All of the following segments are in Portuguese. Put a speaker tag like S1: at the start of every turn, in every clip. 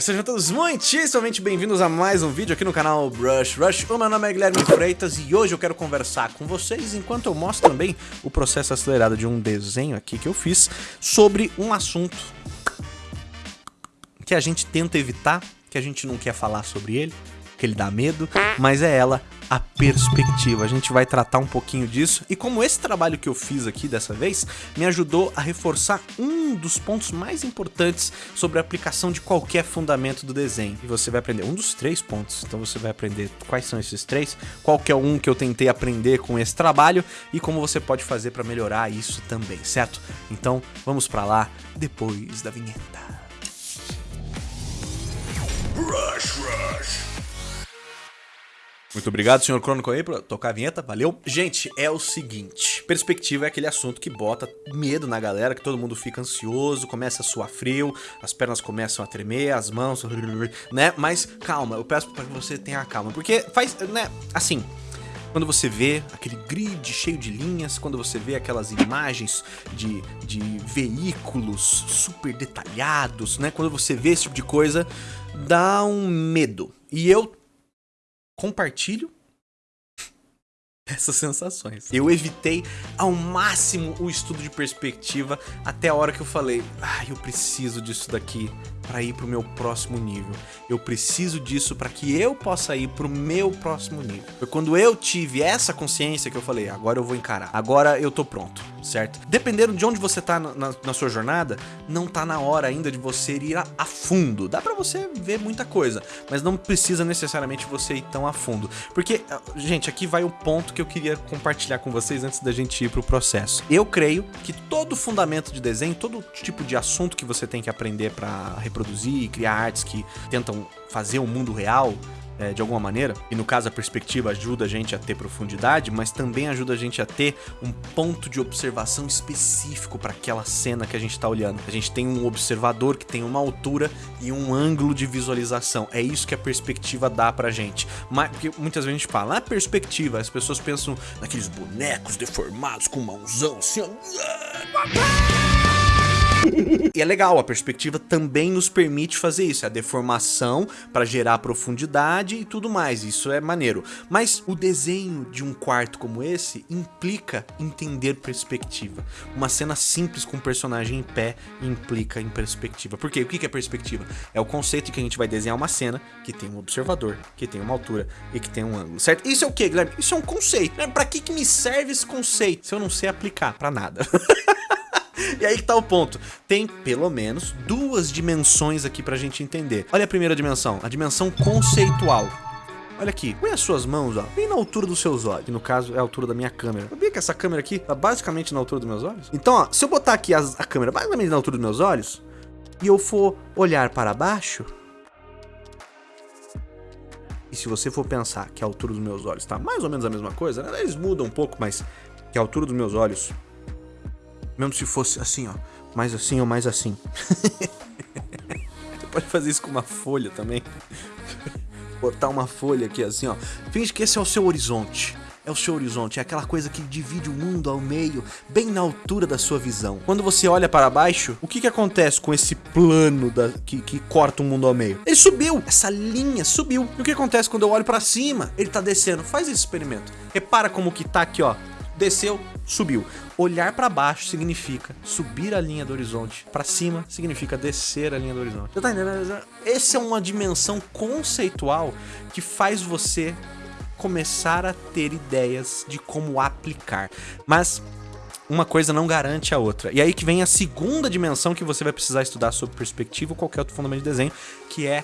S1: Sejam todos muitíssimamente bem-vindos a mais um vídeo aqui no canal Brush Rush. O meu nome é Guilherme Freitas e hoje eu quero conversar com vocês enquanto eu mostro também o processo acelerado de um desenho aqui que eu fiz sobre um assunto que a gente tenta evitar, que a gente não quer falar sobre ele, que ele dá medo, mas é ela, a perspectiva. A gente vai tratar um pouquinho disso e como esse trabalho que eu fiz aqui dessa vez me ajudou a reforçar um dos pontos mais importantes sobre a aplicação de qualquer fundamento do desenho. E você vai aprender um dos três pontos, então você vai aprender quais são esses três, qual que é um que eu tentei aprender com esse trabalho e como você pode fazer para melhorar isso também, certo? Então vamos para lá depois da vinheta. Rush, rush. Muito obrigado, senhor Crônico aí, por tocar a vinheta, valeu. Gente, é o seguinte, perspectiva é aquele assunto que bota medo na galera, que todo mundo fica ansioso, começa a suar frio, as pernas começam a tremer, as mãos, né? Mas calma, eu peço para que você tenha calma, porque faz, né, assim... Quando você vê aquele grid cheio de linhas, quando você vê aquelas imagens de, de veículos super detalhados, né? Quando você vê esse tipo de coisa, dá um medo. E eu compartilho essas sensações. Eu evitei ao máximo o estudo de perspectiva até a hora que eu falei, ah, eu preciso disso daqui para ir pro meu próximo nível. Eu preciso disso para que eu possa ir pro meu próximo nível. Foi quando eu tive essa consciência que eu falei, agora eu vou encarar. Agora eu tô pronto, certo? Dependendo de onde você tá na, na sua jornada, não tá na hora ainda de você ir a, a fundo. Dá para você ver muita coisa, mas não precisa necessariamente você ir tão a fundo. Porque, ah, gente, aqui vai o ponto que eu queria compartilhar com vocês antes da gente ir pro processo. Eu creio que todo fundamento de desenho, todo tipo de assunto que você tem que aprender para reproduzir e criar artes que tentam fazer o mundo real, é, de alguma maneira, e no caso a perspectiva ajuda a gente a ter profundidade, mas também ajuda a gente a ter um ponto de observação específico para aquela cena que a gente está olhando. A gente tem um observador que tem uma altura e um ângulo de visualização. É isso que a perspectiva dá pra gente. Mas, porque muitas vezes a gente fala, na perspectiva, as pessoas pensam naqueles bonecos deformados com mãozão assim, ó. E é legal, a perspectiva também nos permite fazer isso, é a deformação para gerar profundidade e tudo mais, isso é maneiro. Mas o desenho de um quarto como esse implica entender perspectiva. Uma cena simples com um personagem em pé implica em perspectiva. Por quê? O que é perspectiva? É o conceito que a gente vai desenhar uma cena que tem um observador, que tem uma altura e que tem um ângulo, certo? Isso é o que, Guilherme? Isso é um conceito. Para que, que me serve esse conceito se eu não sei aplicar? Para nada. E aí que tá o ponto. Tem pelo menos duas dimensões aqui pra gente entender. Olha a primeira dimensão, a dimensão conceitual. Olha aqui, põe as suas mãos, ó, bem na altura dos seus olhos. Que no caso é a altura da minha câmera. Sabia que essa câmera aqui tá basicamente na altura dos meus olhos? Então, ó, se eu botar aqui a, a câmera basicamente na altura dos meus olhos, e eu for olhar para baixo, e se você for pensar que a altura dos meus olhos tá mais ou menos a mesma coisa, né? eles mudam um pouco, mas que a altura dos meus olhos mesmo se fosse assim, ó. Mais assim ou mais assim. Você pode fazer isso com uma folha também. Botar uma folha aqui assim, ó. Finge que esse é o seu horizonte é o seu horizonte, é aquela coisa que divide o mundo ao meio, bem na altura da sua visão. Quando você olha para baixo, o que, que acontece com esse plano da, que, que corta o mundo ao meio? Ele subiu, essa linha subiu. E o que acontece quando eu olho para cima? Ele tá descendo. Faz esse experimento. Repara como que tá aqui, ó desceu, subiu. Olhar para baixo significa subir a linha do horizonte. Para cima significa descer a linha do horizonte. Você tá entendendo? Essa é uma dimensão conceitual que faz você começar a ter ideias de como aplicar. Mas uma coisa não garante a outra. E aí que vem a segunda dimensão que você vai precisar estudar sobre perspectiva ou qualquer outro fundamento de desenho, que é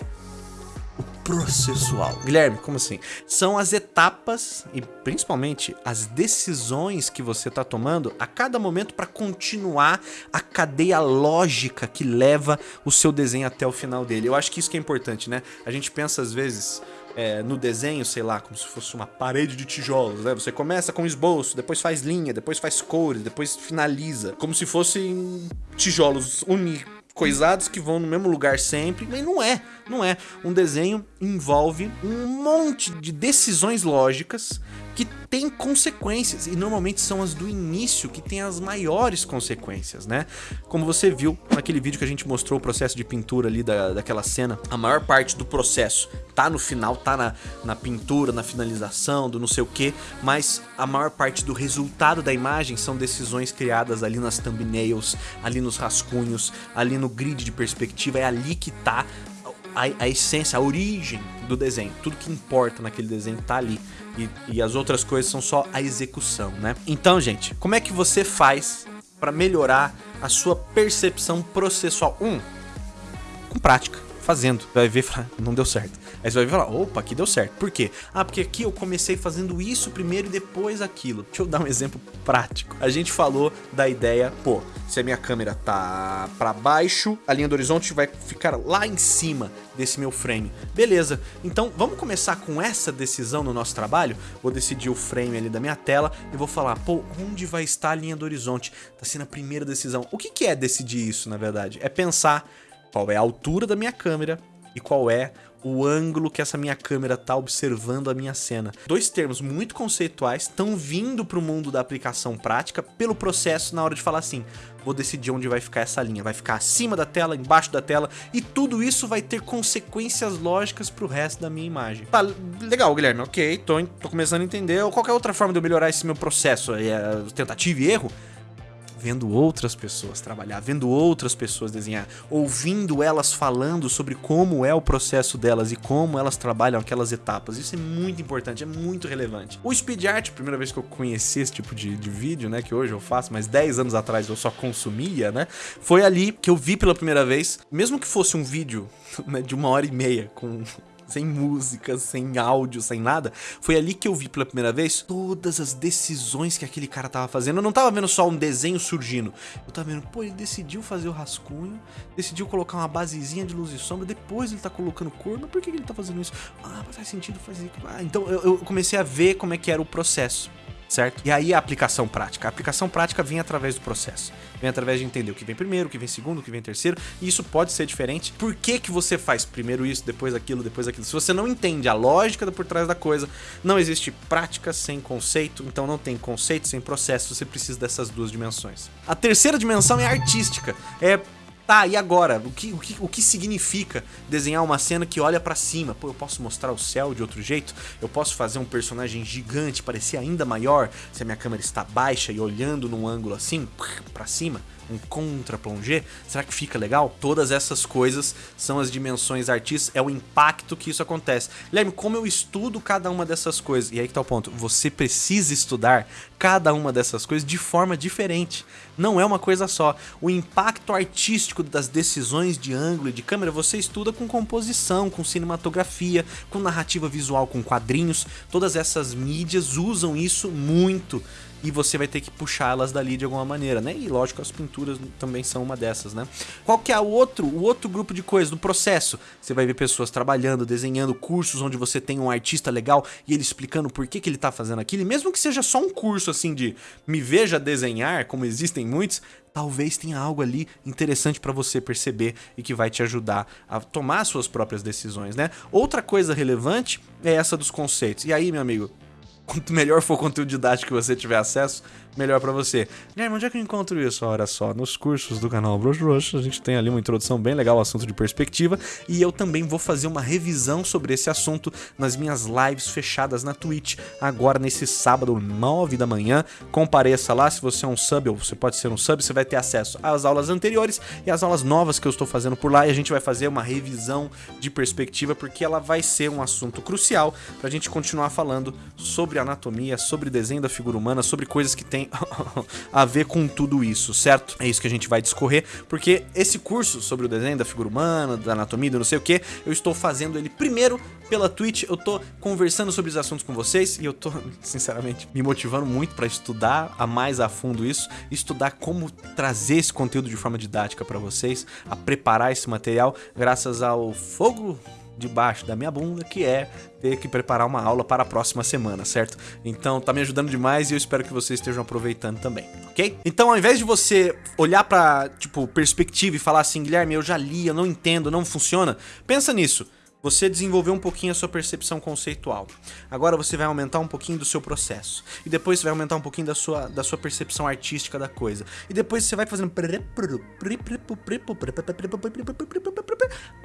S1: processual. Guilherme, como assim? São as etapas e principalmente as decisões que você está tomando a cada momento para continuar a cadeia lógica que leva o seu desenho até o final dele. Eu acho que isso que é importante, né? A gente pensa às vezes é, no desenho, sei lá, como se fosse uma parede de tijolos, né? Você começa com esboço, depois faz linha, depois faz cores, depois finaliza. Como se fossem tijolos uni coisados que vão no mesmo lugar sempre, mas não é, não é. Um desenho envolve um monte de decisões lógicas que tem consequências, e normalmente são as do início que tem as maiores consequências, né? Como você viu naquele vídeo que a gente mostrou o processo de pintura ali da, daquela cena, a maior parte do processo tá no final, tá na, na pintura, na finalização, do não sei o que, mas a maior parte do resultado da imagem são decisões criadas ali nas thumbnails, ali nos rascunhos, ali no grid de perspectiva, é ali que tá a, a essência, a origem do desenho. Tudo que importa naquele desenho tá ali. E, e as outras coisas são só a execução, né? Então, gente, como é que você faz para melhorar a sua percepção processual? Um, com prática, fazendo. Vai ver, não deu certo. Aí você vai falar, opa, aqui deu certo. Por quê? Ah, porque aqui eu comecei fazendo isso primeiro e depois aquilo. Deixa eu dar um exemplo prático. A gente falou da ideia, pô, se a minha câmera tá para baixo, a linha do horizonte vai ficar lá em cima desse meu frame. Beleza, então vamos começar com essa decisão no nosso trabalho? Vou decidir o frame ali da minha tela e vou falar, pô, onde vai estar a linha do horizonte? Tá sendo a primeira decisão. O que, que é decidir isso, na verdade? É pensar qual é a altura da minha câmera e qual é o ângulo que essa minha câmera tá observando a minha cena. Dois termos muito conceituais estão vindo para o mundo da aplicação prática pelo processo na hora de falar assim, vou decidir onde vai ficar essa linha, vai ficar acima da tela, embaixo da tela, e tudo isso vai ter consequências lógicas pro resto da minha imagem. Tá, legal, Guilherme, ok, tô, tô começando a entender. Qualquer outra forma de eu melhorar esse meu processo, é tentativa e erro? Vendo outras pessoas trabalhar, vendo outras pessoas desenhar, ouvindo elas falando sobre como é o processo delas e como elas trabalham aquelas etapas. Isso é muito importante, é muito relevante. O speed art, primeira vez que eu conheci esse tipo de, de vídeo, né, que hoje eu faço, mas 10 anos atrás eu só consumia, né, foi ali que eu vi pela primeira vez, mesmo que fosse um vídeo né, de uma hora e meia com sem música, sem áudio, sem nada. Foi ali que eu vi pela primeira vez todas as decisões que aquele cara tava fazendo. Eu não tava vendo só um desenho surgindo. Eu tava vendo, pô, ele decidiu fazer o rascunho, decidiu colocar uma basezinha de luz e sombra, depois ele tá colocando cor, mas por que ele tá fazendo isso? Ah, faz sentido fazer. Ah, então eu, eu comecei a ver como é que era o processo certo? E aí a aplicação prática. A aplicação prática vem através do processo. Vem através de entender o que vem primeiro, o que vem segundo, o que vem terceiro. E isso pode ser diferente. Por que, que você faz primeiro isso, depois aquilo, depois aquilo? Se você não entende a lógica por trás da coisa, não existe prática sem conceito, então não tem conceito sem processo. Você precisa dessas duas dimensões. A terceira dimensão é artística. É Tá, e agora? O que, o, que, o que significa desenhar uma cena que olha para cima? Pô, eu posso mostrar o céu de outro jeito? Eu posso fazer um personagem gigante parecer ainda maior se a minha câmera está baixa e olhando num ângulo assim, para cima? um contra-plongé? Será que fica legal? Todas essas coisas são as dimensões artísticas, é o impacto que isso acontece. Guilherme, como eu estudo cada uma dessas coisas? E aí que tá o ponto, você precisa estudar cada uma dessas coisas de forma diferente. Não é uma coisa só. O impacto artístico das decisões de ângulo e de câmera você estuda com composição, com cinematografia, com narrativa visual, com quadrinhos. Todas essas mídias usam isso muito e você vai ter que puxá-las dali de alguma maneira, né? E lógico, as pinturas também são uma dessas, né? Qual que é o outro, o outro grupo de coisas do processo? Você vai ver pessoas trabalhando, desenhando cursos onde você tem um artista legal e ele explicando por que, que ele tá fazendo aquilo, e mesmo que seja só um curso assim de me veja desenhar, como existem muitos, talvez tenha algo ali interessante para você perceber e que vai te ajudar a tomar suas próprias decisões, né? Outra coisa relevante é essa dos conceitos. E aí, meu amigo, quanto melhor for o conteúdo didático que você tiver acesso, melhor para você. Guilherme, onde é que eu encontro isso? Olha só, nos cursos do canal Brush Rush, a gente tem ali uma introdução bem legal ao assunto de perspectiva e eu também vou fazer uma revisão sobre esse assunto nas minhas lives fechadas na Twitch, agora nesse sábado, 9 da manhã. Compareça lá, se você é um sub ou você pode ser um sub, você vai ter acesso às aulas anteriores e às aulas novas que eu estou fazendo por lá e a gente vai fazer uma revisão de perspectiva porque ela vai ser um assunto crucial para a gente continuar falando sobre anatomia, sobre desenho da figura humana, sobre coisas que tem tem a ver com tudo isso, certo? É isso que a gente vai discorrer, porque esse curso sobre o desenho da figura humana, da anatomia, do não sei o que, eu estou fazendo ele primeiro pela Twitch, eu tô conversando sobre os assuntos com vocês e eu tô, sinceramente, me motivando muito para estudar a mais a fundo isso, estudar como trazer esse conteúdo de forma didática para vocês, a preparar esse material graças ao fogo debaixo da minha bunda, que é ter que preparar uma aula para a próxima semana, certo? Então tá me ajudando demais e eu espero que vocês estejam aproveitando também, ok? Então ao invés de você olhar para tipo, perspectiva e falar assim, Guilherme, eu já li, eu não entendo, não funciona, pensa nisso. Você desenvolveu um pouquinho a sua percepção conceitual. Agora você vai aumentar um pouquinho do seu processo. E depois você vai aumentar um pouquinho da sua, da sua percepção artística da coisa. E depois você vai fazendo...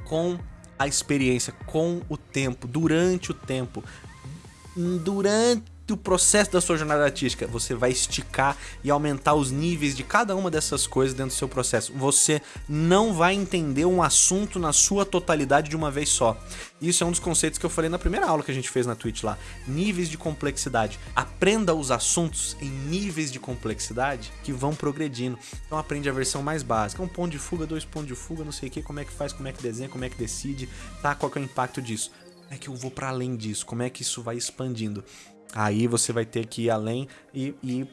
S1: Com a experiência, com o tempo, durante o tempo. Durante o processo da sua jornada artística. Você vai esticar e aumentar os níveis de cada uma dessas coisas dentro do seu processo. Você não vai entender um assunto na sua totalidade de uma vez só. Isso é um dos conceitos que eu falei na primeira aula que a gente fez na Twitch lá. Níveis de complexidade. Aprenda os assuntos em níveis de complexidade que vão progredindo. Então aprende a versão mais básica. Um ponto de fuga, dois pontos de fuga, não sei o que, como é que faz, como é que desenha, como é que decide, tá? Qual é o impacto disso? Como é que eu vou para além disso? Como é que isso vai expandindo? Aí você vai ter que ir além e, ir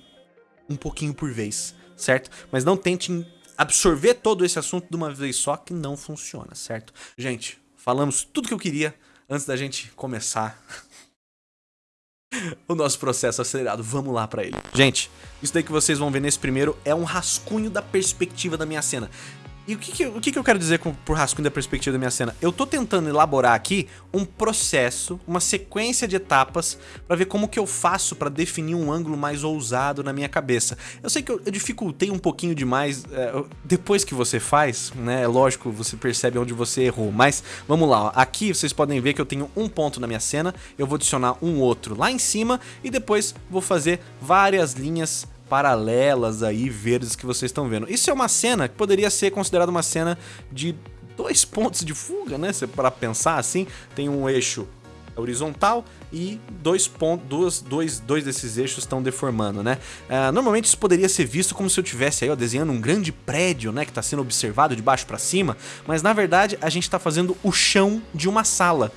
S1: um pouquinho por vez, certo? Mas não tente absorver todo esse assunto de uma vez só, que não funciona, certo? Gente, falamos tudo que eu queria antes da gente começar o nosso processo acelerado. Vamos lá pra ele. Gente, isso daí que vocês vão ver nesse primeiro é um rascunho da perspectiva da minha cena. E o que, que, o que, que eu quero dizer com, por rascunho da perspectiva da minha cena? Eu tô tentando elaborar aqui um processo, uma sequência de etapas para ver como que eu faço para definir um ângulo mais ousado na minha cabeça. Eu sei que eu, eu dificultei um pouquinho demais é, depois que você faz, né? É lógico, você percebe onde você errou, mas vamos lá. Ó. Aqui vocês podem ver que eu tenho um ponto na minha cena, eu vou adicionar um outro lá em cima e depois vou fazer várias linhas paralelas aí, verdes que vocês estão vendo. Isso é uma cena que poderia ser considerada uma cena de dois pontos de fuga, né? Para pensar assim, tem um eixo horizontal e dois pontos, dois, dois, dois desses eixos estão deformando, né? Uh, normalmente isso poderia ser visto como se eu tivesse aí, ó, desenhando um grande prédio, né, que está sendo observado de baixo para cima, mas na verdade a gente está fazendo o chão de uma sala.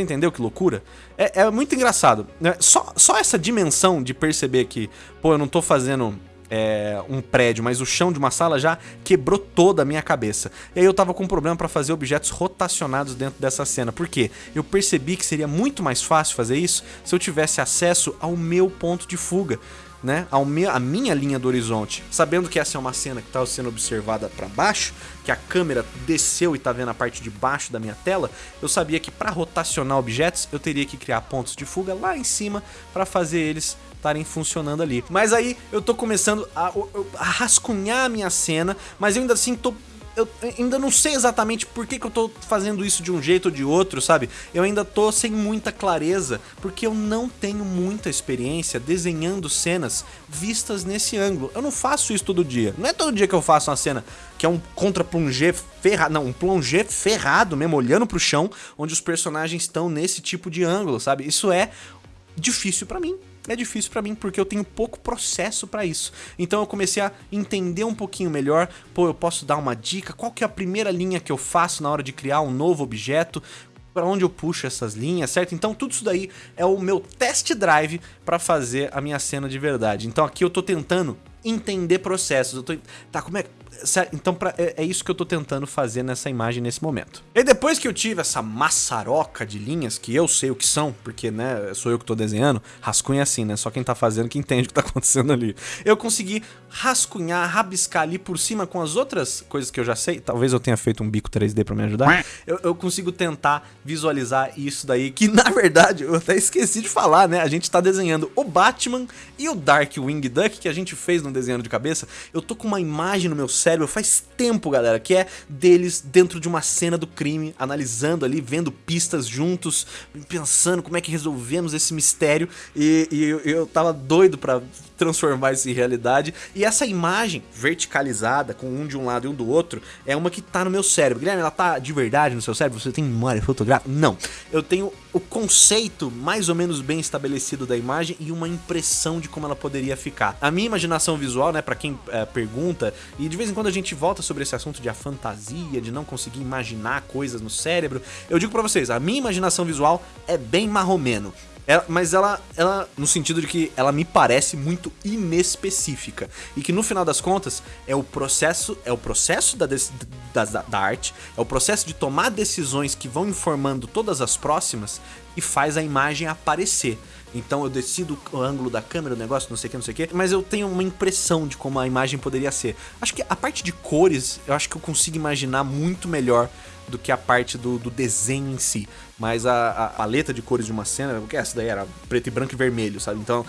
S1: Você entendeu que loucura? É, é muito engraçado. Né? Só, só essa dimensão de perceber que, pô, eu não tô fazendo é, um prédio, mas o chão de uma sala já quebrou toda a minha cabeça. E aí eu tava com um problema para fazer objetos rotacionados dentro dessa cena. Por quê? Eu percebi que seria muito mais fácil fazer isso se eu tivesse acesso ao meu ponto de fuga né, a minha linha do horizonte, sabendo que essa é uma cena que está sendo observada para baixo, que a câmera desceu e está vendo a parte de baixo da minha tela, eu sabia que para rotacionar objetos eu teria que criar pontos de fuga lá em cima para fazer eles estarem funcionando ali. Mas aí eu tô começando a, a rascunhar a minha cena, mas eu ainda assim tô eu ainda não sei exatamente por que, que eu tô fazendo isso de um jeito ou de outro, sabe? Eu ainda tô sem muita clareza, porque eu não tenho muita experiência desenhando cenas vistas nesse ângulo. Eu não faço isso todo dia. Não é todo dia que eu faço uma cena que é um contra-plongé ferrado, não, um plongé ferrado mesmo, olhando pro chão, onde os personagens estão nesse tipo de ângulo, sabe? Isso é difícil para mim é difícil para mim porque eu tenho pouco processo para isso. Então eu comecei a entender um pouquinho melhor, pô, eu posso dar uma dica, qual que é a primeira linha que eu faço na hora de criar um novo objeto, para onde eu puxo essas linhas, certo? Então tudo isso daí é o meu test drive para fazer a minha cena de verdade. Então aqui eu tô tentando entender processos. Eu tô, tá, como é, então pra, é, é, isso que eu tô tentando fazer nessa imagem nesse momento. E depois que eu tive essa maçaroca de linhas, que eu sei o que são, porque né, sou eu que tô desenhando, rascunha assim, né? Só quem tá fazendo que entende o que tá acontecendo ali. Eu consegui rascunhar, rabiscar ali por cima com as outras coisas que eu já sei. Talvez eu tenha feito um bico 3D pra me ajudar. Eu, eu consigo tentar visualizar isso daí, que na verdade eu até esqueci de falar, né? A gente tá desenhando o Batman e o Darkwing Duck que a gente fez no desenho de cabeça. Eu tô com uma imagem no meu cérebro cérebro faz tempo, galera, que é deles dentro de uma cena do crime, analisando ali, vendo pistas juntos, pensando como é que resolvemos esse mistério e, e eu, eu tava doido pra transformar isso em realidade. E essa imagem verticalizada, com um de um lado e um do outro, é uma que tá no meu cérebro. Guilherme, ela tá de verdade no seu cérebro? Você tem memória fotográfica? Não. Eu tenho o conceito mais ou menos bem estabelecido da imagem e uma impressão de como ela poderia ficar. A minha imaginação visual, né, para quem é, pergunta, e de vez em quando a gente volta sobre esse assunto de a fantasia, de não conseguir imaginar coisas no cérebro, eu digo para vocês, a minha imaginação visual é bem marromeno. Ela, mas ela, ela, no sentido de que ela me parece muito inespecífica. E que no final das contas, é o processo, é o processo da, da, da, arte, é o processo de tomar decisões que vão informando todas as próximas e faz a imagem aparecer. Então eu decido o ângulo da câmera, o negócio, não sei o que, não sei o que, mas eu tenho uma impressão de como a imagem poderia ser. Acho que a parte de cores, eu acho que eu consigo imaginar muito melhor do que a parte do, do desenho em si. Mas a, a, paleta de cores de uma cena, porque essa daí era preto e branco e vermelho, sabe? Então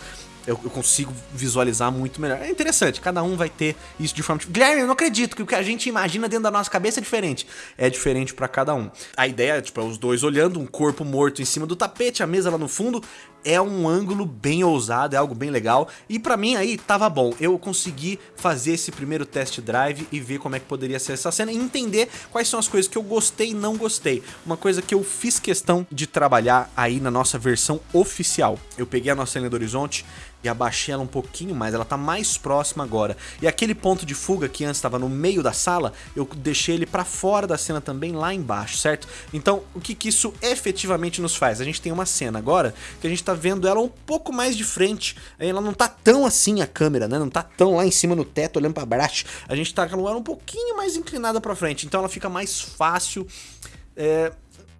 S1: eu, eu, consigo visualizar muito melhor. É interessante, cada um vai ter isso de forma... Guilherme, eu não acredito que o que a gente imagina dentro da nossa cabeça é diferente. É diferente para cada um. A ideia tipo, é os dois olhando, um corpo morto em cima do tapete, a mesa lá no fundo, é um ângulo bem ousado, é algo bem legal. E pra mim aí tava bom. Eu consegui fazer esse primeiro test drive e ver como é que poderia ser essa cena e entender quais são as coisas que eu gostei e não gostei. Uma coisa que eu fiz questão de trabalhar aí na nossa versão oficial. Eu peguei a nossa linha do horizonte e abaixei ela um pouquinho mais, ela tá mais próxima agora. E aquele ponto de fuga que antes estava no meio da sala, eu deixei ele para fora da cena também, lá embaixo, certo? Então, o que, que isso efetivamente nos faz? A gente tem uma cena agora que a gente tá vendo ela um pouco mais de frente, ela não tá tão assim a câmera, né? Não tá tão lá em cima no teto olhando para baixo, a gente tá com ela um pouquinho mais inclinada para frente, então ela fica mais fácil... É...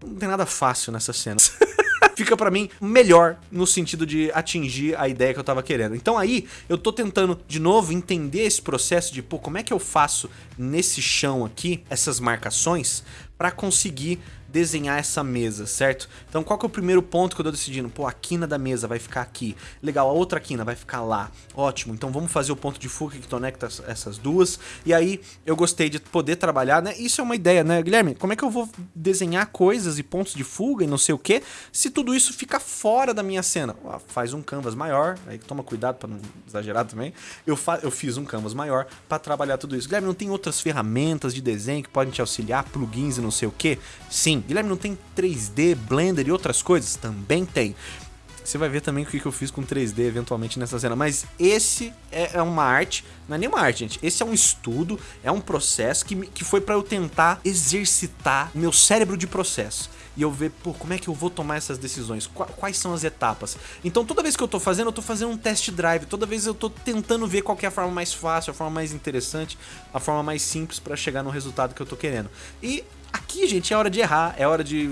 S1: Não tem nada fácil nessa cena. fica para mim melhor no sentido de atingir a ideia que eu tava querendo. Então aí eu tô tentando de novo entender esse processo de, pô, como é que eu faço nesse chão aqui essas marcações para conseguir desenhar essa mesa, certo? Então qual que é o primeiro ponto que eu tô decidindo? Pô, a quina da mesa vai ficar aqui. Legal, a outra quina vai ficar lá. Ótimo, então vamos fazer o ponto de fuga que conecta essas duas. E aí eu gostei de poder trabalhar, né? Isso é uma ideia, né, Guilherme? Como é que eu vou desenhar coisas e pontos de fuga e não sei o que se tudo isso fica fora da minha cena? faz um canvas maior, aí toma cuidado para não exagerar também. Eu, eu fiz um canvas maior para trabalhar tudo isso. Guilherme, não tem outras ferramentas de desenho que podem te auxiliar, plugins e não sei o que? Sim, Guilherme, não tem 3D, Blender e outras coisas? Também tem. Você vai ver também o que eu fiz com 3D eventualmente nessa cena. Mas esse é, é uma arte, não é nem uma arte, gente. Esse é um estudo, é um processo que, que foi para eu tentar exercitar meu cérebro de processo. E eu ver, pô, como é que eu vou tomar essas decisões? Quais são as etapas? Então toda vez que eu tô fazendo, eu tô fazendo um test drive. Toda vez eu tô tentando ver qual é a forma mais fácil, a forma mais interessante, a forma mais simples para chegar no resultado que eu tô querendo. E Aqui, gente, é hora de errar, é hora de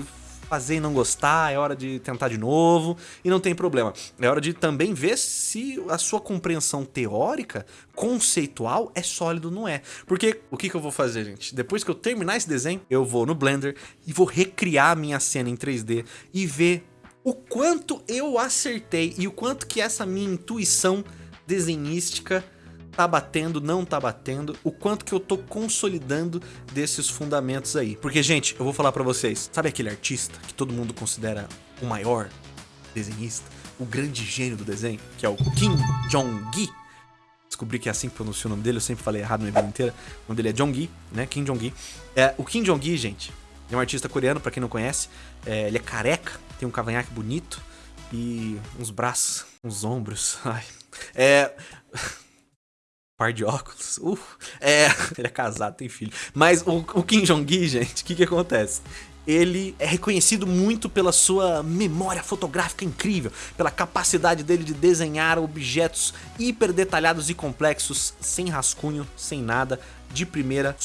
S1: fazer e não gostar, é hora de tentar de novo e não tem problema. É hora de também ver se a sua compreensão teórica, conceitual, é sólido ou não é. Porque o que, que eu vou fazer, gente? Depois que eu terminar esse desenho, eu vou no Blender e vou recriar a minha cena em 3D e ver o quanto eu acertei e o quanto que essa minha intuição desenhística tá batendo, não tá batendo, o quanto que eu tô consolidando desses fundamentos aí. Porque, gente, eu vou falar pra vocês, sabe aquele artista que todo mundo considera o maior desenhista, o grande gênio do desenho, que é o Kim Jong-gi? Descobri que é assim que pronuncia o nome dele, eu sempre falei errado minha vida inteira. O nome dele é Jong-gi, né? Kim Jong-gi. É, o Kim Jong-gi, gente, é um artista coreano, pra quem não conhece. É, ele é careca, tem um cavanhaque bonito e uns braços, uns ombros. Ai. É par de óculos. Uh, é, ele é casado, tem filho. Mas o, o Kim Jong-gi, gente, o que que acontece? ele é reconhecido muito pela sua memória fotográfica incrível, pela capacidade dele de desenhar objetos hiper detalhados e complexos, sem rascunho, sem nada, de primeira,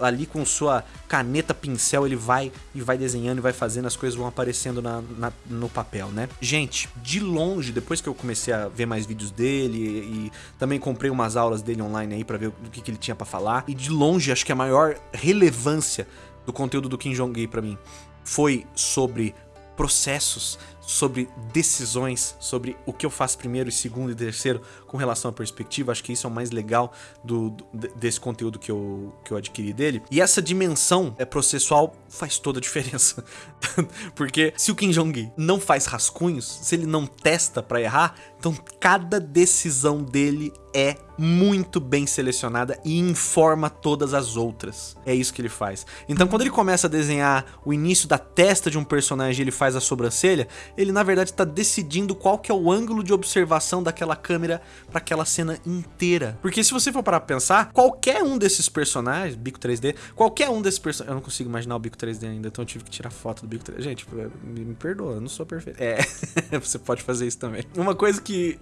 S1: ali com sua caneta pincel, ele vai e vai desenhando e vai fazendo, as coisas vão aparecendo na, na, no papel, né? Gente, de longe, depois que eu comecei a ver mais vídeos dele e também comprei umas aulas dele online aí pra ver o que, que ele tinha pra falar, e de longe, acho que a maior relevância do conteúdo do Kim Jong-un pra mim foi sobre processos, sobre decisões, sobre o que eu faço primeiro e segundo e terceiro com relação à perspectiva. Acho que isso é o mais legal do, do, desse conteúdo que eu, que eu adquiri dele. E essa dimensão é processual faz toda a diferença. Porque se o Kim Jong não faz rascunhos, se ele não testa para errar, então cada decisão dele é muito bem selecionada e informa todas as outras. É isso que ele faz. Então quando ele começa a desenhar o início da testa de um personagem ele faz a sobrancelha, ele na verdade está decidindo qual que é o ângulo de observação daquela câmera para aquela cena inteira. Porque se você for parar pra pensar, qualquer um desses personagens, bico 3D, qualquer um desses personagens... Eu não consigo imaginar o bico 3D ainda, então eu tive que tirar foto do bico 3D. Gente, me, me perdoa, eu não sou perfeito. É, você pode fazer isso também. Uma coisa que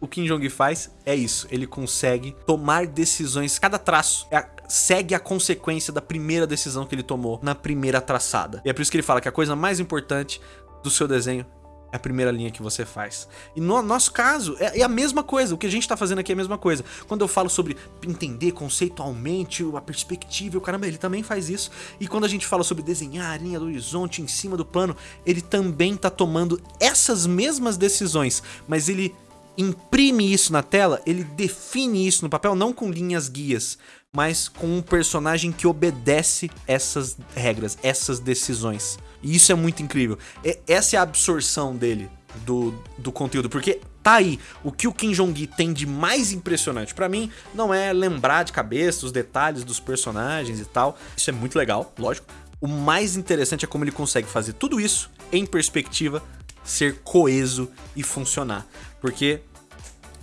S1: o, Kim Jong faz é isso, ele consegue tomar decisões, cada traço é a, segue a consequência da primeira decisão que ele tomou na primeira traçada. E é por isso que ele fala que a coisa mais importante do seu desenho é a primeira linha que você faz. E no nosso caso, é, é a mesma coisa. O que a gente tá fazendo aqui é a mesma coisa. Quando eu falo sobre entender conceitualmente a perspectiva, o caramba, ele também faz isso. E quando a gente fala sobre desenhar a linha do horizonte em cima do plano, ele também tá tomando essas mesmas decisões, mas ele imprime isso na tela, ele define isso no papel, não com linhas guias, mas com um personagem que obedece essas regras, essas decisões. E isso é muito incrível. E essa é a absorção dele do, do conteúdo, porque tá aí. O que o Kim Jong-gi tem de mais impressionante para mim não é lembrar de cabeça os detalhes dos personagens e tal. Isso é muito legal, lógico. O mais interessante é como ele consegue fazer tudo isso em perspectiva, ser coeso e funcionar. Porque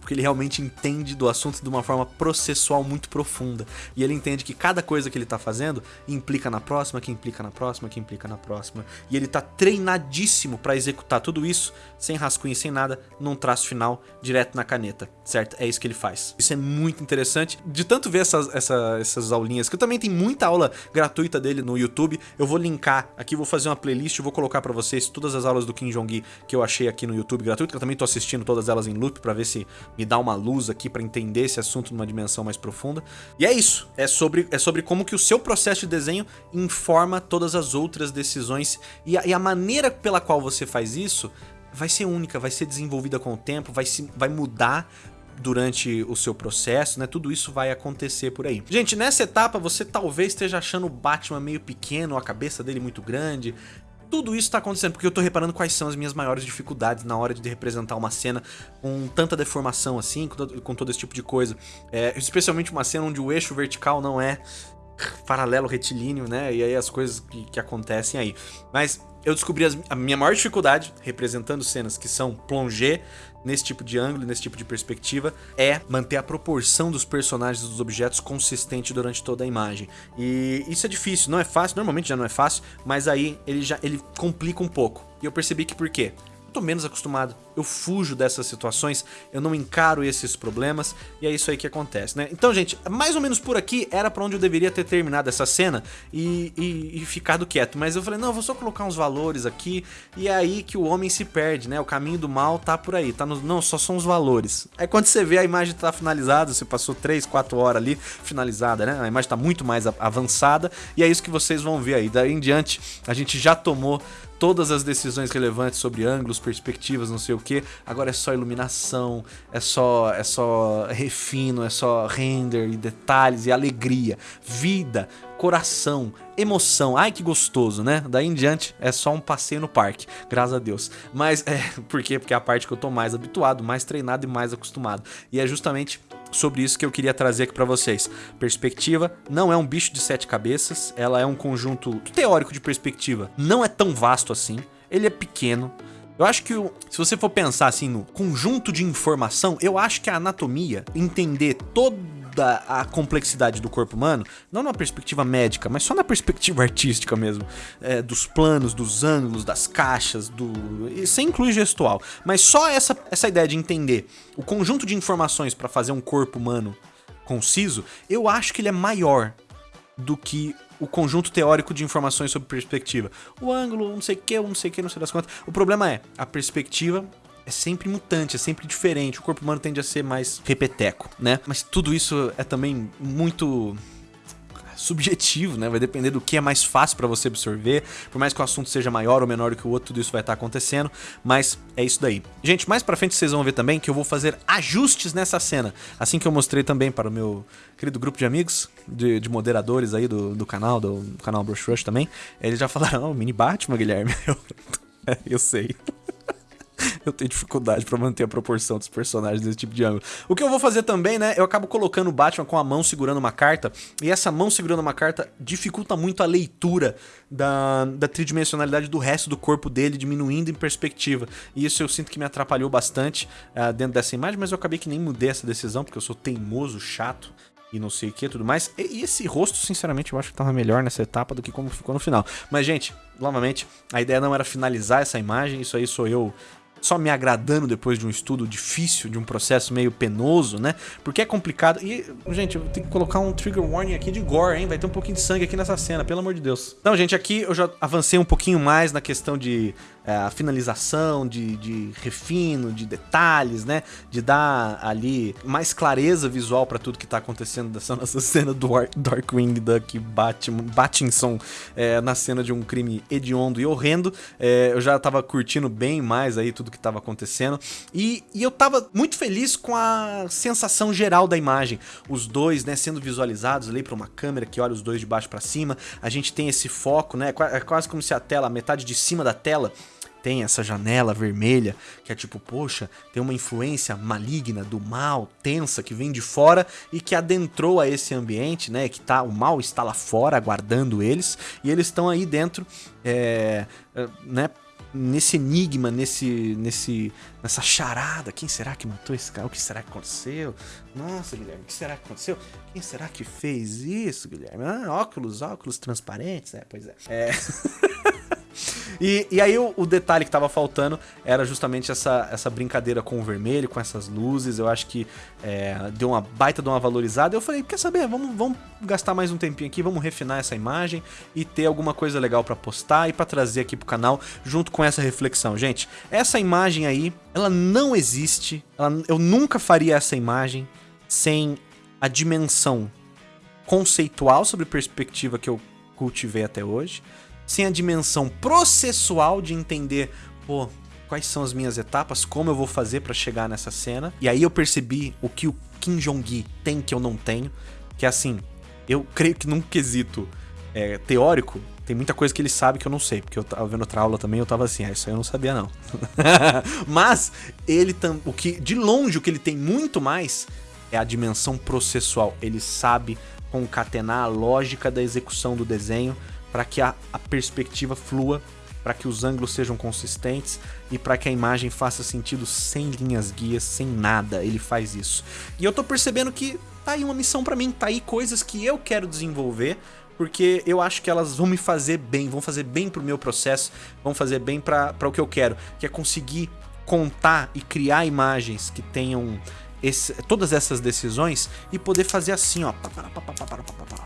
S1: porque ele realmente entende do assunto de uma forma processual muito profunda. E ele entende que cada coisa que ele tá fazendo implica na próxima, que implica na próxima, que implica na próxima. E ele tá treinadíssimo para executar tudo isso, sem rascunho, sem nada, num traço final, direto na caneta, certo? É isso que ele faz. Isso é muito interessante. De tanto ver essas, essa, essas aulinhas, que eu também tem muita aula gratuita dele no YouTube, eu vou linkar aqui, vou fazer uma playlist, vou colocar para vocês todas as aulas do Kim Jong-gi que eu achei aqui no YouTube gratuito, que eu também tô assistindo todas elas em loop para ver se me dá uma luz aqui para entender esse assunto numa dimensão mais profunda. E é isso, é sobre, é sobre como que o seu processo de desenho informa todas as outras decisões e a, e a maneira pela qual você faz isso vai ser única, vai ser desenvolvida com o tempo, vai, se, vai mudar durante o seu processo, né? Tudo isso vai acontecer por aí. Gente, nessa etapa você talvez esteja achando o Batman meio pequeno, a cabeça dele muito grande, tudo isso tá acontecendo porque eu tô reparando quais são as minhas maiores dificuldades na hora de representar uma cena com tanta deformação assim, com todo, com todo esse tipo de coisa. É, especialmente uma cena onde o eixo vertical não é paralelo retilíneo, né? E aí as coisas que, que acontecem aí. Mas eu descobri as, a minha maior dificuldade representando cenas que são plongé, nesse tipo de ângulo, nesse tipo de perspectiva, é manter a proporção dos personagens dos objetos consistente durante toda a imagem. E isso é difícil, não é fácil, normalmente já não é fácil, mas aí ele já ele complica um pouco. E eu percebi que por quê? Tô menos acostumado eu fujo dessas situações, eu não encaro esses problemas, e é isso aí que acontece, né? Então, gente, mais ou menos por aqui era pra onde eu deveria ter terminado essa cena e, e, e ficado quieto, mas eu falei, não, eu vou só colocar uns valores aqui, e é aí que o homem se perde, né? O caminho do mal tá por aí, tá no, não, só são os valores. Aí quando você vê a imagem tá finalizada, você passou 3, 4 horas ali finalizada, né? A imagem tá muito mais avançada, e é isso que vocês vão ver aí. Daí em diante, a gente já tomou todas as decisões relevantes sobre ângulos, perspectivas, não sei o que. Agora é só iluminação, é só, é só refino, é só render e detalhes e alegria, vida, coração, emoção. Ai que gostoso, né? Daí em diante é só um passeio no parque, graças a Deus. Mas é, por quê? Porque é a parte que eu tô mais habituado, mais treinado e mais acostumado. E é justamente sobre isso que eu queria trazer aqui para vocês. Perspectiva não é um bicho de sete cabeças, ela é um conjunto teórico de perspectiva. Não é tão vasto assim, ele é pequeno, eu acho que se você for pensar assim no conjunto de informação, eu acho que a anatomia, entender toda a complexidade do corpo humano, não numa perspectiva médica, mas só na perspectiva artística mesmo, é, dos planos, dos ângulos, das caixas, do sem incluir gestual, mas só essa, essa ideia de entender o conjunto de informações para fazer um corpo humano conciso, eu acho que ele é maior do que o conjunto teórico de informações sobre perspectiva. O ângulo, não sei o que, não sei o que, não sei das quantas. O problema é, a perspectiva é sempre mutante, é sempre diferente. O corpo humano tende a ser mais repeteco, né? Mas tudo isso é também muito subjetivo, né? Vai depender do que é mais fácil para você absorver. Por mais que o assunto seja maior ou menor do que o outro, tudo isso vai estar tá acontecendo. Mas é isso daí. Gente, mais pra frente vocês vão ver também que eu vou fazer ajustes nessa cena. Assim que eu mostrei também para o meu querido grupo de amigos, de, de moderadores aí do, do canal, do, do canal Brush Rush também. Eles já falaram, oh, mini Batman, Guilherme. Eu, eu sei eu tenho dificuldade pra manter a proporção dos personagens desse tipo de ângulo. O que eu vou fazer também, né, eu acabo colocando o Batman com a mão segurando uma carta, e essa mão segurando uma carta dificulta muito a leitura da, da tridimensionalidade do resto do corpo dele, diminuindo em perspectiva. E isso eu sinto que me atrapalhou bastante uh, dentro dessa imagem, mas eu acabei que nem mudei essa decisão, porque eu sou teimoso, chato, e não sei o que tudo mais. E, esse rosto, sinceramente, eu acho que tava melhor nessa etapa do que como ficou no final. Mas, gente, novamente, a ideia não era finalizar essa imagem, isso aí sou eu só me agradando depois de um estudo difícil, de um processo meio penoso, né? Porque é complicado. E, gente, eu ter que colocar um trigger warning aqui de gore, hein? Vai ter um pouquinho de sangue aqui nessa cena, pelo amor de Deus. Então, gente, aqui eu já avancei um pouquinho mais na questão de é, finalização, de, de refino, de detalhes, né? De dar ali mais clareza visual para tudo que tá acontecendo dessa nossa cena do Darkwing Duck Batman, Batinson é, na cena de um crime hediondo e horrendo. É, eu já tava curtindo bem mais aí tudo que tava acontecendo. E, e eu tava muito feliz com a sensação geral da imagem. Os dois, né, sendo visualizados ali para uma câmera que olha os dois de baixo para cima. A gente tem esse foco, né? É quase como se a tela, a metade de cima da tela tem essa janela vermelha, que é tipo, poxa, tem uma influência maligna do mal, tensa, que vem de fora e que adentrou a esse ambiente, né? Que tá, o mal está lá fora aguardando eles, e eles estão aí dentro, é, né? Nesse enigma, nesse, nesse, nessa charada, quem será que matou esse cara? O que será que aconteceu? Nossa, Guilherme, o que será que aconteceu? Quem será que fez isso, Guilherme? Ah, óculos, óculos transparentes, é, pois é. É. E, e aí o, o, detalhe que tava faltando era justamente essa, essa brincadeira com o vermelho, com essas luzes. Eu acho que é, deu uma baita de uma valorizada. Eu falei, quer saber, vamos, vamos gastar mais um tempinho aqui, vamos refinar essa imagem e ter alguma coisa legal para postar e para trazer aqui pro canal junto com essa reflexão. Gente, essa imagem aí, ela não existe, ela, eu nunca faria essa imagem sem a dimensão conceitual sobre perspectiva que eu cultivei até hoje sem a dimensão processual de entender, pô, quais são as minhas etapas, como eu vou fazer para chegar nessa cena. E aí eu percebi o que o Kim Jong-gi tem que eu não tenho, que é assim, eu creio que num quesito é, teórico, tem muita coisa que ele sabe que eu não sei, porque eu tava vendo outra aula também, eu tava assim, ah, isso aí eu não sabia não. Mas ele tam, o que de longe o que ele tem muito mais é a dimensão processual. Ele sabe concatenar a lógica da execução do desenho para que a, a perspectiva flua, para que os ângulos sejam consistentes e para que a imagem faça sentido sem linhas guias, sem nada. Ele faz isso. E eu tô percebendo que tá aí uma missão para mim, tá aí coisas que eu quero desenvolver, porque eu acho que elas vão me fazer bem, vão fazer bem pro meu processo, vão fazer bem para o que eu quero, que é conseguir contar e criar imagens que tenham esse, todas essas decisões e poder fazer assim, ó,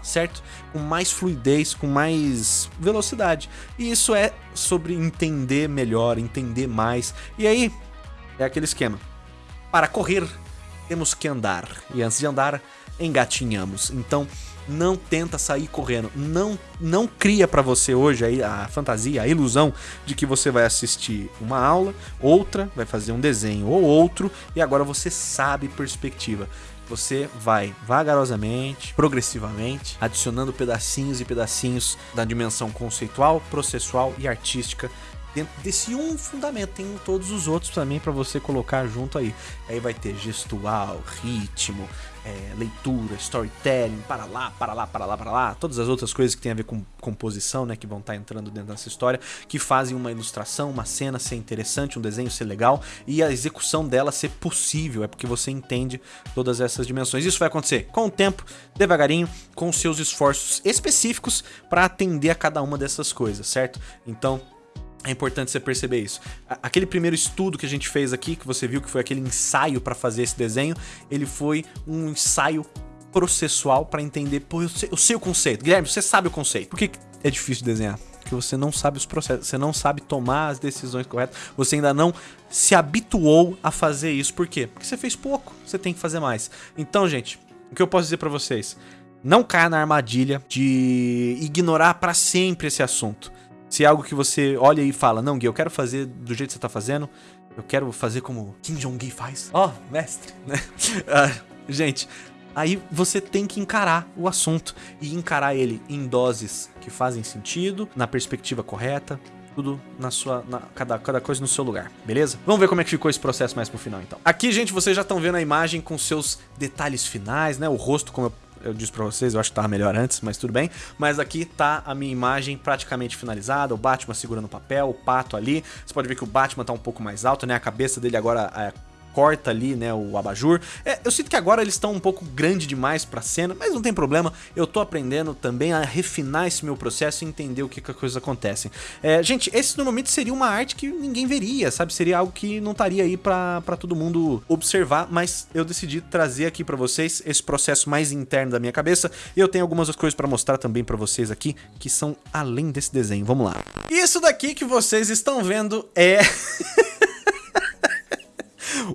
S1: certo? Com mais fluidez, com mais velocidade. E isso é sobre entender melhor, entender mais. E aí, é aquele esquema. Para correr, temos que andar. E antes de andar, engatinhamos. Então, não tenta sair correndo. Não, não cria para você hoje aí a fantasia, a ilusão de que você vai assistir uma aula, outra, vai fazer um desenho ou outro, e agora você sabe perspectiva. Você vai vagarosamente, progressivamente, adicionando pedacinhos e pedacinhos da dimensão conceitual, processual e artística dentro desse um fundamento. Tem todos os outros também para você colocar junto aí. Aí vai ter gestual, ritmo, é, leitura, storytelling, para lá, para lá, para lá, para lá. Todas as outras coisas que tem a ver com composição, né? Que vão estar tá entrando dentro dessa história. Que fazem uma ilustração, uma cena ser interessante, um desenho ser legal. E a execução dela ser possível. É porque você entende todas essas dimensões. Isso vai acontecer com o tempo, devagarinho, com seus esforços específicos para atender a cada uma dessas coisas, certo? Então, é importante você perceber isso. Aquele primeiro estudo que a gente fez aqui, que você viu que foi aquele ensaio para fazer esse desenho, ele foi um ensaio processual para entender, pô, eu sei, eu sei, o conceito. Guilherme, você sabe o conceito. Por que é difícil de desenhar? Porque você não sabe os processos, você não sabe tomar as decisões corretas, você ainda não se habituou a fazer isso. Por quê? Porque você fez pouco, você tem que fazer mais. Então, gente, o que eu posso dizer para vocês? Não caia na armadilha de ignorar para sempre esse assunto. Se é algo que você olha e fala, não, Gui, eu quero fazer do jeito que você tá fazendo, eu quero fazer como Kim Jong-gi faz. Ó, oh, mestre, né? Uh, gente, aí você tem que encarar o assunto e encarar ele em doses que fazem sentido, na perspectiva correta, tudo na sua. Na, cada, cada coisa no seu lugar, beleza? Vamos ver como é que ficou esse processo mais pro final então. Aqui, gente, vocês já estão vendo a imagem com seus detalhes finais, né? O rosto, como eu eu disse pra vocês, eu acho que tava melhor antes, mas tudo bem. Mas aqui tá a minha imagem praticamente finalizada, o Batman segurando o papel, o pato ali. Você pode ver que o Batman tá um pouco mais alto, né? A cabeça dele agora é corta ali, né, o abajur. É, eu sinto que agora eles estão um pouco grande demais pra cena, mas não tem problema, eu tô aprendendo também a refinar esse meu processo e entender o que, que as coisas acontecem. É, gente, esse normalmente seria uma arte que ninguém veria, sabe? Seria algo que não estaria aí pra, pra todo mundo observar, mas eu decidi trazer aqui pra vocês esse processo mais interno da minha cabeça e eu tenho algumas coisas pra mostrar também pra vocês aqui, que são além desse desenho. Vamos lá. Isso daqui que vocês estão vendo é...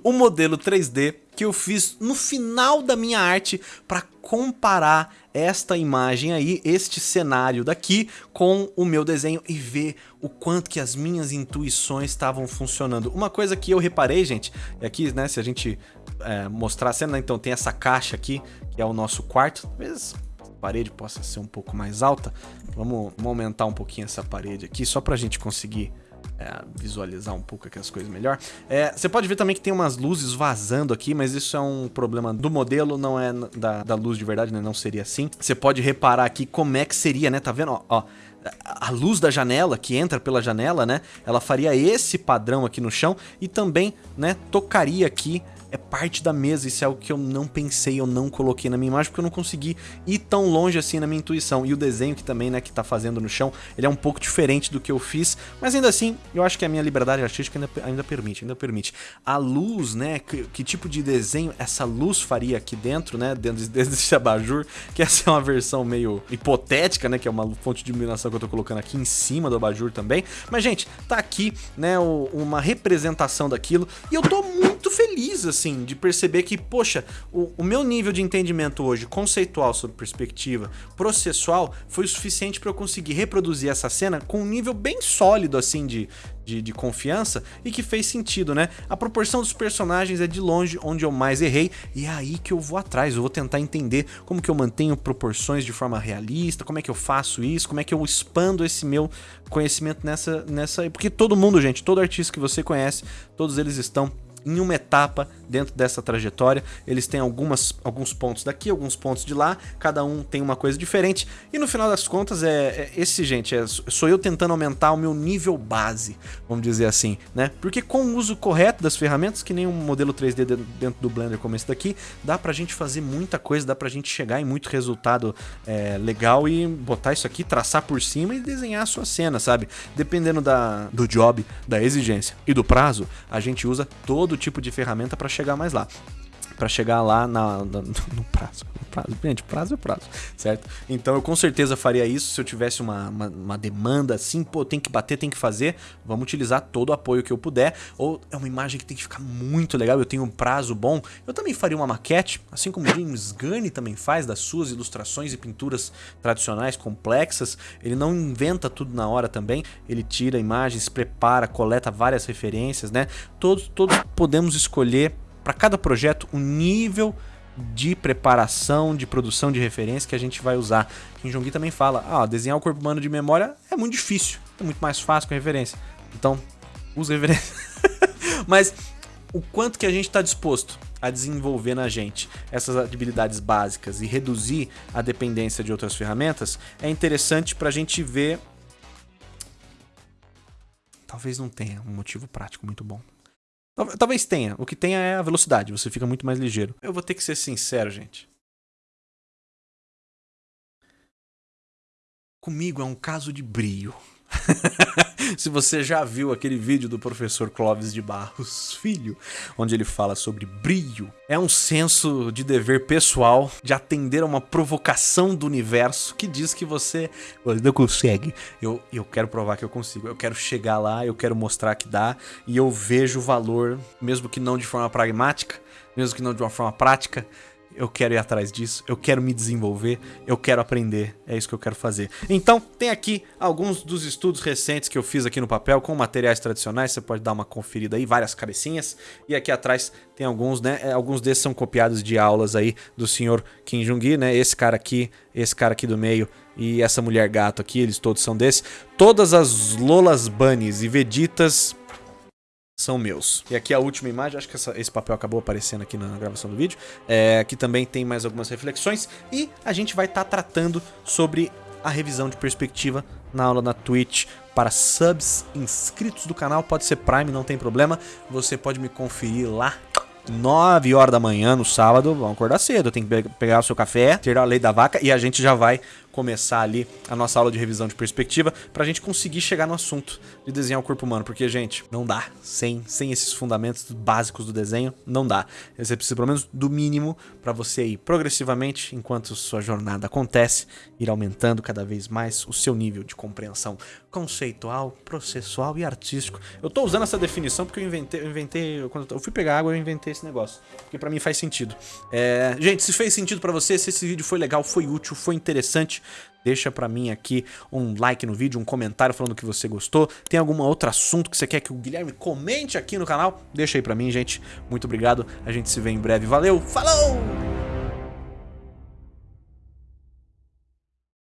S1: o modelo 3D que eu fiz no final da minha arte para comparar esta imagem aí, este cenário daqui com o meu desenho e ver o quanto que as minhas intuições estavam funcionando. Uma coisa que eu reparei, gente, é aqui, né, se a gente é, mostrar a cena, né, então tem essa caixa aqui, que é o nosso quarto, talvez a parede possa ser um pouco mais alta, vamos, vamos aumentar um pouquinho essa parede aqui, só pra gente conseguir é, visualizar um pouco aqui as coisas melhor. É, você pode ver também que tem umas luzes vazando aqui, mas isso é um problema do modelo, não é da, da luz de verdade, né? Não seria assim. Você pode reparar aqui como é que seria, né? Tá vendo? Ó, ó, a luz da janela, que entra pela janela, né? Ela faria esse padrão aqui no chão e também, né, tocaria aqui é parte da mesa, isso é algo que eu não pensei, eu não coloquei na minha imagem, porque eu não consegui ir tão longe assim na minha intuição. E o desenho que também, né, que tá fazendo no chão, ele é um pouco diferente do que eu fiz, mas ainda assim, eu acho que a minha liberdade artística ainda, ainda permite, ainda permite. A luz, né, que, que, tipo de desenho essa luz faria aqui dentro, né, dentro desse abajur, que essa é uma versão meio hipotética, né, que é uma fonte de iluminação que eu tô colocando aqui em cima do abajur também. Mas, gente, tá aqui, né, uma representação daquilo, e eu tô muito feliz, assim, de perceber que, poxa, o, o meu nível de entendimento hoje, conceitual sobre perspectiva, processual, foi o suficiente para eu conseguir reproduzir essa cena com um nível bem sólido, assim, de, de, de, confiança e que fez sentido, né? A proporção dos personagens é de longe onde eu mais errei e é aí que eu vou atrás, eu vou tentar entender como que eu mantenho proporções de forma realista, como é que eu faço isso, como é que eu expando esse meu conhecimento nessa... nessa porque todo mundo, gente, todo artista que você conhece, todos eles estão em uma etapa dentro dessa trajetória. Eles têm algumas, alguns pontos daqui, alguns pontos de lá, cada um tem uma coisa diferente. E no final das contas, é, é esse, gente, é, sou eu tentando aumentar o meu nível base, vamos dizer assim, né? Porque com o uso correto das ferramentas, que nem um modelo 3D dentro do Blender como esse daqui, dá pra gente fazer muita coisa, dá pra gente chegar em muito resultado é, legal e botar isso aqui, traçar por cima e desenhar a sua cena, sabe? Dependendo da, do job, da exigência e do prazo, a gente usa todo tipo de ferramenta para chegar mais lá para chegar lá na, na, no prazo. prazo. Gente, prazo é prazo, certo? Então eu com certeza faria isso se eu tivesse uma, uma, uma, demanda assim, pô, tem que bater, tem que fazer, vamos utilizar todo o apoio que eu puder. Ou é uma imagem que tem que ficar muito legal, eu tenho um prazo bom. Eu também faria uma maquete, assim como James Gunn também faz, das suas ilustrações e pinturas tradicionais complexas. Ele não inventa tudo na hora também, ele tira imagens, prepara, coleta várias referências, né? Todos, todos podemos escolher para cada projeto o nível de preparação, de produção de referência que a gente vai usar. Kim Jong-un também fala, ah, desenhar o corpo humano de memória é muito difícil, é muito mais fácil com referência. Então, use referência. Mas o quanto que a gente está disposto a desenvolver na gente essas habilidades básicas e reduzir a dependência de outras ferramentas é interessante para a gente ver... Talvez não tenha um motivo prático muito bom. Talvez tenha. O que tenha é a velocidade. Você fica muito mais ligeiro. Eu vou ter que ser sincero, gente. Comigo é um caso de brio. Se você já viu aquele vídeo do professor Clóvis de Barros Filho, onde ele fala sobre brilho, é um senso de dever pessoal de atender a uma provocação do universo que diz que você não consegue. Eu, eu quero provar que eu consigo, eu quero chegar lá, eu quero mostrar que dá, e eu vejo o valor, mesmo que não de forma pragmática, mesmo que não de uma forma prática, eu quero ir atrás disso, eu quero me desenvolver, eu quero aprender, é isso que eu quero fazer. Então, tem aqui alguns dos estudos recentes que eu fiz aqui no papel com materiais tradicionais, você pode dar uma conferida aí, várias cabecinhas, e aqui atrás tem alguns, né, é, alguns desses são copiados de aulas aí do senhor Kim Jong-gi, né, esse cara aqui, esse cara aqui do meio e essa mulher gato aqui, eles todos são desses. Todas as Lolas Bunnies e Veditas são meus. E aqui a última imagem, acho que essa, esse papel acabou aparecendo aqui na gravação do vídeo, é, aqui também tem mais algumas reflexões e a gente vai estar tá tratando sobre a revisão de perspectiva na aula na Twitch para subs inscritos do canal, pode ser Prime, não tem problema, você pode me conferir lá 9 horas da manhã no sábado, vamos acordar cedo. Tem que pegar o seu café, tirar a lei da vaca e a gente já vai começar ali a nossa aula de revisão de perspectiva pra gente conseguir chegar no assunto de desenhar o corpo humano, porque, gente, não dá. Sem, sem esses fundamentos básicos do desenho, não dá. Você precisa, pelo menos, do mínimo para você ir progressivamente, enquanto sua jornada acontece, ir aumentando cada vez mais o seu nível de compreensão conceitual, processual e artístico. Eu tô usando essa definição porque eu inventei, eu inventei quando eu fui pegar água, eu inventei esse negócio, porque para mim faz sentido. É, gente, se fez sentido para você, se esse vídeo foi legal, foi útil, foi interessante, deixa pra mim aqui um like no vídeo, um comentário falando que você gostou. Tem algum outro assunto que você quer que o Guilherme comente aqui no canal? Deixa aí pra mim, gente. Muito obrigado. A gente se vê em breve. Valeu, falou!